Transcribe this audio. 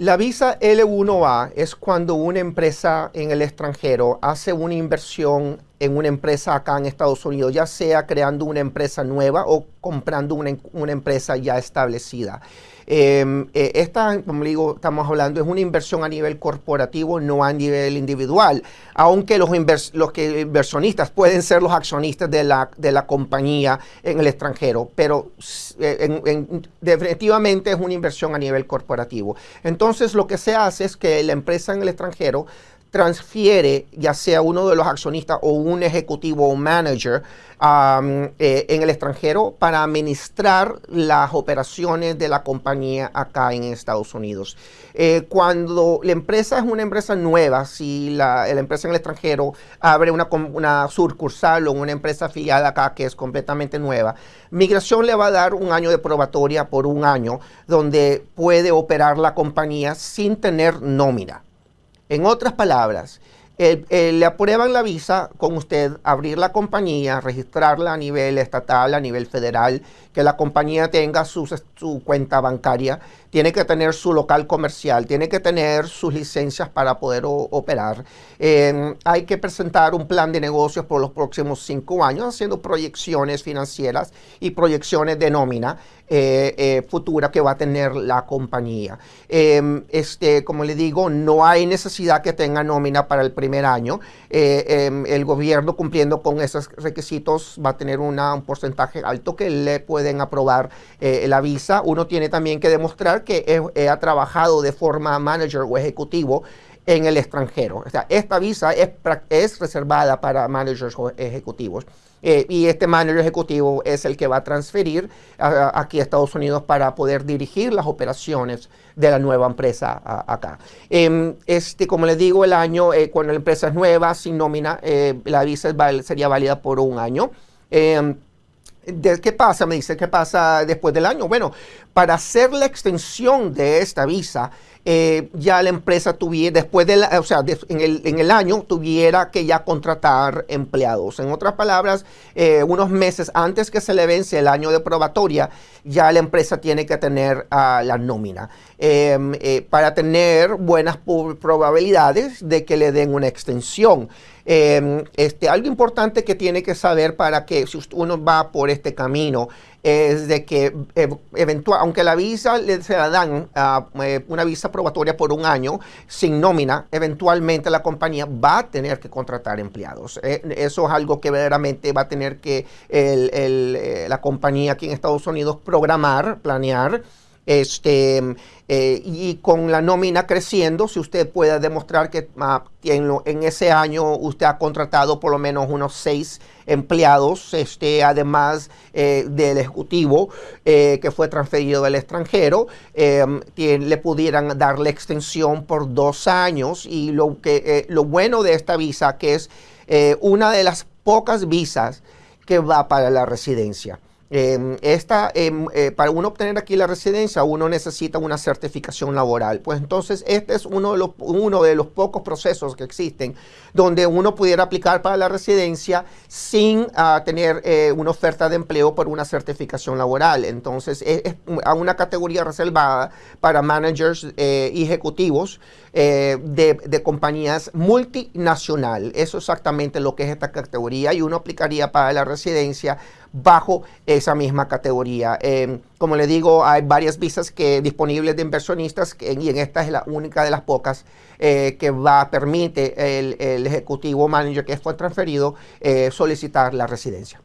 La visa L1A es cuando una empresa en el extranjero hace una inversión en una empresa acá en Estados Unidos, ya sea creando una empresa nueva o comprando una, una empresa ya establecida. Em, eh, esta, como digo, estamos hablando, es una inversión a nivel corporativo, no a nivel individual, aunque los, los que inversionistas pueden ser los accionistas de la, de la compañía en el extranjero, pero eh, definitivamente es una inversión a nivel corporativo. Entonces, lo que se hace es que la empresa en el extranjero transfiere ya sea uno de los accionistas o un ejecutivo o manager eh, en el extranjero para administrar las operaciones de la compañía acá en Estados Unidos. Eh, cuando la empresa es una empresa nueva, si la, empresa en el extranjero abre una, una sucursal o una empresa afiliada acá que es completamente nueva, Migración le va a dar un año de probatoria por un año donde puede operar la compañía sin tener nómina. En otras palabras, le aprueban la visa con usted abrir la compañía, registrarla a nivel estatal, a nivel federal, que la compañía tenga su, cuenta bancaria, tiene que tener su local comercial, tiene que tener sus licencias para poder operar. hay que presentar un plan de negocios por los próximos cinco años, haciendo proyecciones financieras y proyecciones de nómina eh, eh, futura que va a tener la compañía. Em, este, como le digo, no hay necesidad que tenga nómina para el primer año. Eh, em, el gobierno cumpliendo con esos requisitos va a tener un porcentaje alto que le puede pueden aprobar la visa. Uno tiene también que demostrar que ha trabajado de forma manager o ejecutivo en el extranjero. Esta visa es, es reservada para managers ejecutivos. Eh, y este manager ejecutivo es el que va a transferir aquí a Estados Unidos para poder dirigir las operaciones de la nueva empresa acá. Em, este, como les digo, el año, eh, cuando la empresa es nueva, sin nómina, la visa sería válida por un año. Em, ¿Qué pasa? Me dice, ¿qué pasa después del año? Bueno, para hacer la extensión de esta visa, eh, ya la empresa tuviera, después de la, o sea, en, el, en, el, año tuviera que ya contratar empleados. En otras palabras, eh, unos meses antes que se le vence el año de probatoria, ya la empresa tiene que tener uh, la nómina em, eh, para tener buenas probabilidades de que le den una extensión. Em, este, algo importante que tiene que saber para que si uno va por este camino es de que eventual, aunque la visa le, se la dan eh, una visa probatoria por un año sin nómina, eventualmente la compañía va a tener que contratar empleados. Eh, eso es algo que verdaderamente va a tener que eh, la compañía aquí en Estados Unidos programar, planear este, eh, y con la nómina creciendo, si usted puede demostrar que ah, en, ese año usted ha contratado por lo menos unos seis empleados, este, además eh, del ejecutivo eh, que fue transferido del extranjero, le pudieran dar la extensión por dos años. Y lo, que, lo bueno de esta visa, que es una de las pocas visas que va para la residencia. Em, esta, em, eh, para uno obtener aquí la residencia, uno necesita una certificación laboral. Pues entonces, este es uno de los, uno de los pocos procesos que existen donde uno pudiera aplicar para la residencia sin ah, tener eh, una oferta de empleo por una certificación laboral. Entonces, es, una categoría reservada para managers eh, y ejecutivos de, de compañías multinacional. Eso es exactamente lo que es esta categoría y uno aplicaría para la residencia bajo esa misma categoría. Em, como le digo, hay varias visas que, disponibles de inversionistas y en esta es la única de las pocas eh, que va permite el, el, ejecutivo manager que fue transferido eh, solicitar la residencia.